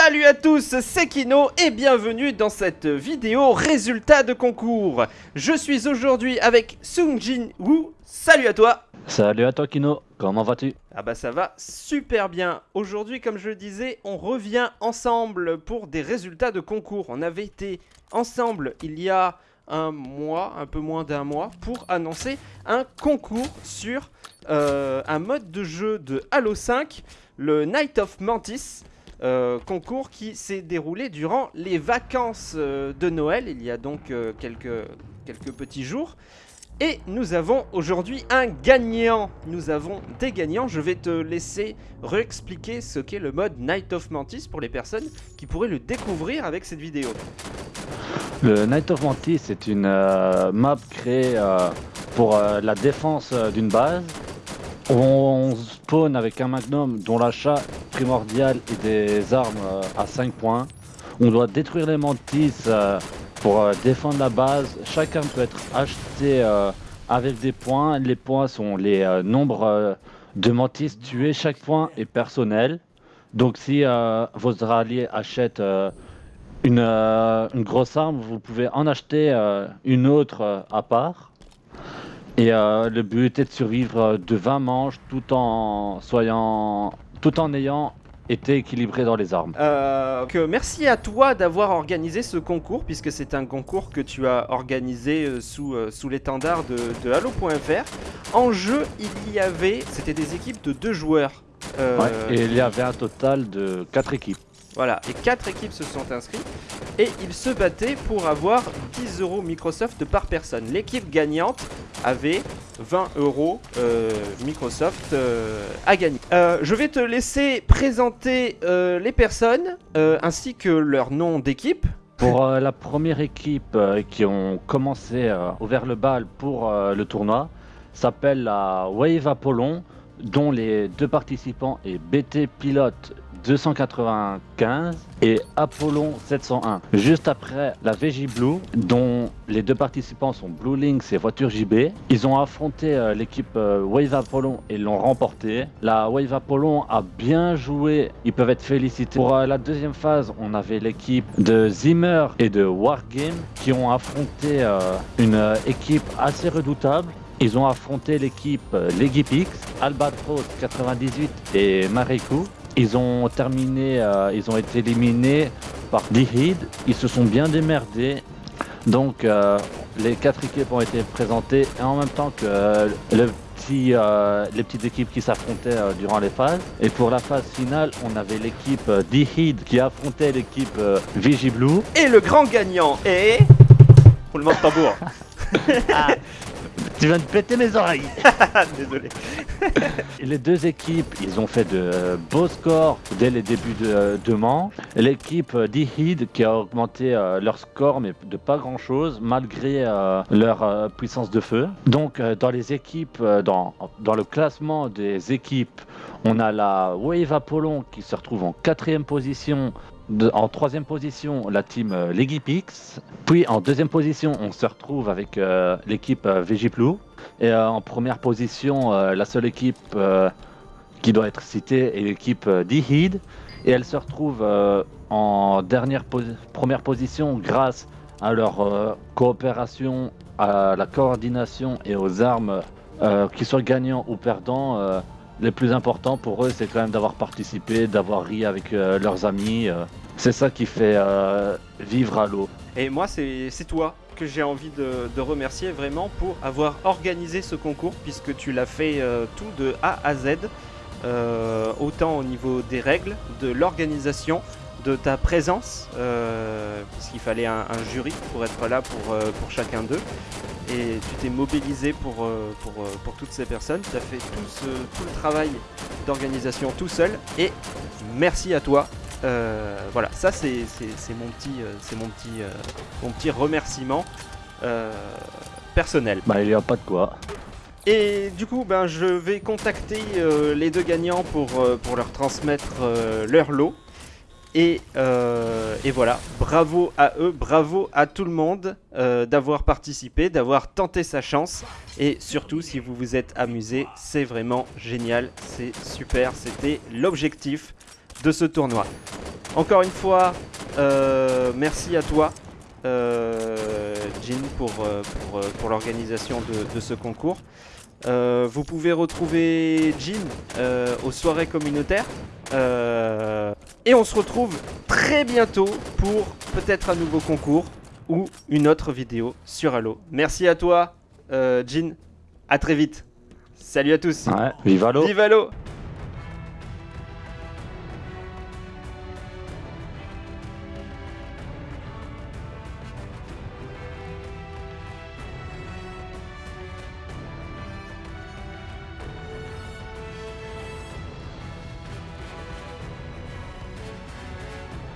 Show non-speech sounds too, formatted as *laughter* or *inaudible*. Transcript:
Salut à tous, c'est Kino et bienvenue dans cette vidéo résultat de concours. Je suis aujourd'hui avec Sung Jin Woo. Salut à toi. Salut à toi Kino, comment vas-tu? Ah bah ça va super bien. Aujourd'hui, comme je le disais, on revient ensemble pour des résultats de concours. On avait été ensemble il y a un mois, un peu moins d'un mois, pour annoncer un concours sur euh, un mode de jeu de Halo 5, le Night of Mantis. Euh, concours qui s'est déroulé durant les vacances euh, de Noël, il y a donc euh, quelques, quelques petits jours. Et nous avons aujourd'hui un gagnant. Nous avons des gagnants. Je vais te laisser réexpliquer ce qu'est le mode Night of Mantis pour les personnes qui pourraient le découvrir avec cette vidéo. Le Night of Mantis est une map créée pour la défense d'une base. On spawn avec un magnum dont l'achat primordial est des armes euh, à 5 points. On doit détruire les mantis euh, pour euh, défendre la base. Chaque arme peut être achetée avec des points. Les points sont les nombres de mantis tués. Chaque point est personnel. Donc si vos alliés achètent une, grosse arme, vous pouvez en acheter une autre à part. Et le but est de survivre de 20 manches tout en soyant, tout en ayant été équilibré dans les armes. Euh, que merci à toi d'avoir organisé ce concours, puisque c'est un concours que tu as organisé euh, sous, euh, sous l'étendard de, de Halo.fr. En jeu, il y avait, c'était des équipes de deux joueurs. Euh, Ouais, Et il y avait un total de 4 équipes. Voilà, et quatre équipes se sont inscrites et ils se battaient pour avoir 10 euros Microsoft par personne. L'équipe gagnante avait 20 euros euh, Microsoft euh, à gagner. Euh, je vais te laisser présenter euh, les personnes euh, ainsi que leur nom d'équipe. Pour euh, la première équipe euh, qui ont commencé euh, ouvert le bal pour euh, le tournoi, s'appelle la Wave Apollon, dont les deux participants est BT Pilote 295 et Apollon 701. Juste après la VJ Blue, dont les deux participants sont Blue Lynx et Voiture JB, ils ont affronté euh, l'équipe euh, Wave Apollon et l'ont remporté. La Wave Apollon a bien joué, ils peuvent être félicités. Pour euh, la deuxième phase, on avait l'équipe de Zimmer et de Wargame qui ont affronté une équipe assez redoutable. Ils ont affronté l'équipe Legipix, Albatros 98 et Marikou. Ils ont terminé, euh, ils ont été éliminés par Dihid. Ils se sont bien démerdés. Donc euh, les quatre équipes ont été présentées et en même temps que euh, le petit, euh, les petites équipes qui s'affrontaient euh, durant les phases. Et pour la phase finale, on avait l'équipe euh, Dihid qui affrontait l'équipe euh, Vigiblue. Et le grand gagnant est... Roulement de tambour. Tu viens de péter mes oreilles *laughs* Désolé. Les deux équipes, ils ont fait de euh, beaux scores dès les débuts de, de manche. L'équipe euh, d'Ihid qui a augmenté euh, leur score, mais de pas grand chose, malgré euh, leur euh, puissance de feu. Donc, euh, dans les équipes, euh, dans, dans le classement des équipes, on a la Wave Apollon qui se retrouve en quatrième position. En troisième position, la team euh, Legipix. Puis en deuxième position, on se retrouve avec euh, l'équipe euh, Vegiplu. Et euh, en première position, euh, la seule équipe qui doit être citée est l'équipe d'Ihid. Et elle se retrouve en dernière première position grâce à leur coopération, à la coordination et aux armes, qu'ils soient gagnants ou perdants. Les plus importants pour eux, c'est quand même d'avoir participé, d'avoir ri avec euh, leurs amis. euh. c'est ça qui fait euh, vivre à l'eau. Et moi, c'est toi que j'ai envie de, remercier vraiment pour avoir organisé ce concours, puisque tu l'as fait tout de A à Z, autant au niveau des règles, de l'organisation, de ta présence, euh, puisqu'il fallait un, un jury pour être là pour, euh, pour chacun d'eux. Et tu t'es mobilisé pour, euh, pour, pour toutes ces personnes. Tu as fait tout, ce, tout le travail d'organisation tout seul. Et merci à toi voilà, ça c'est mon petit, c'est mon petit, mon petit remerciement personnel. Bah, il n'y a pas de quoi. Et du coup, ben, je vais contacter les deux gagnants pour, pour leur transmettre leur lot. Et, euh, et voilà, bravo à eux, bravo à tout le monde euh, d'avoir participé, d'avoir tenté sa chance. Et surtout, si vous vous êtes amusé, c'est vraiment génial, c'est super, c'était l'objectif de ce tournoi. Encore une fois, euh, merci à toi, Jean, pour, pour, l'organisation de, ce concours. Vous pouvez retrouver Jean aux soirées communautaires. Et on se retrouve très bientôt pour peut-être un nouveau concours ou une autre vidéo sur Halo. Merci à toi, euh, Jean. À très vite. Salut à tous. Ouais, vive Halo Vive Halo